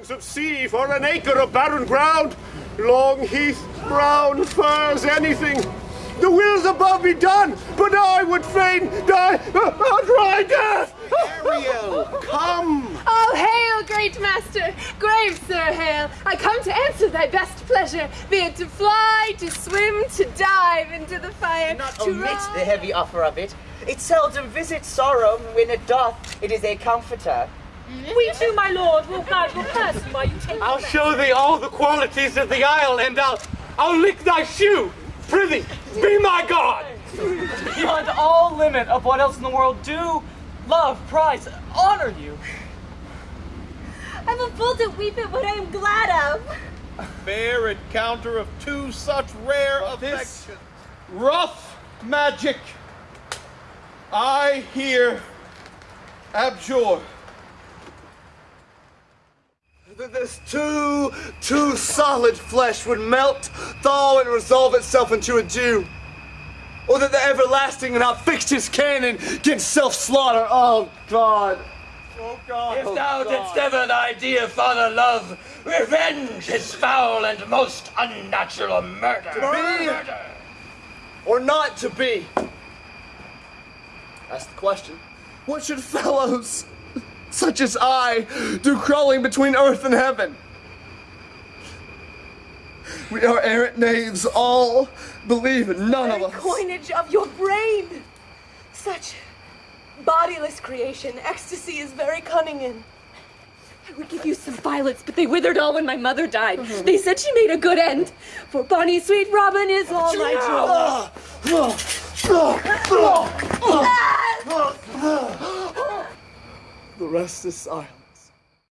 songs of sea for an acre of barren ground. Long heath, brown furs, anything. The wills above be done, but I would fain die a dry death. Ariel, come! Oh, hail, great master! Grave sir, hail! I come to answer thy best pleasure, be it to fly, to swim, to dive into the fire, not to omit ride. the heavy offer of it. It seldom visits sorrow, when it doth, it is a comforter. Mm-hmm. We too, my lord, will guide your person while you take I'll show thee all the qualities of the isle, and I'll I'll lick thy shoe. Prithee, be my god. Beyond all limit of what else in the world do, love, prize, honor you. I'm a fool to weep at what I am glad of. Fair encounter of two such rare this affections. rough magic. I here abjure. This too, too solid flesh would melt, thaw, and resolve itself into a dew. Or that the everlasting and outfixed his canon against self-slaughter. Oh God. Oh God. Oh, if oh, thou God. didst ever thy dear father love, revenge his foul and most unnatural murder. To be? Murder. or not to be? That's the question. What should fellows such as I do crawling between earth and heaven? We are errant knaves, all believe it, none of us. coinage of your brain. Such bodiless creation, ecstasy is very cunning in. I would give you some violets, but they withered all when my mother died. Mm-hmm. They said she made a good end, for bonny sweet Robin is all my joy. The rest is silence.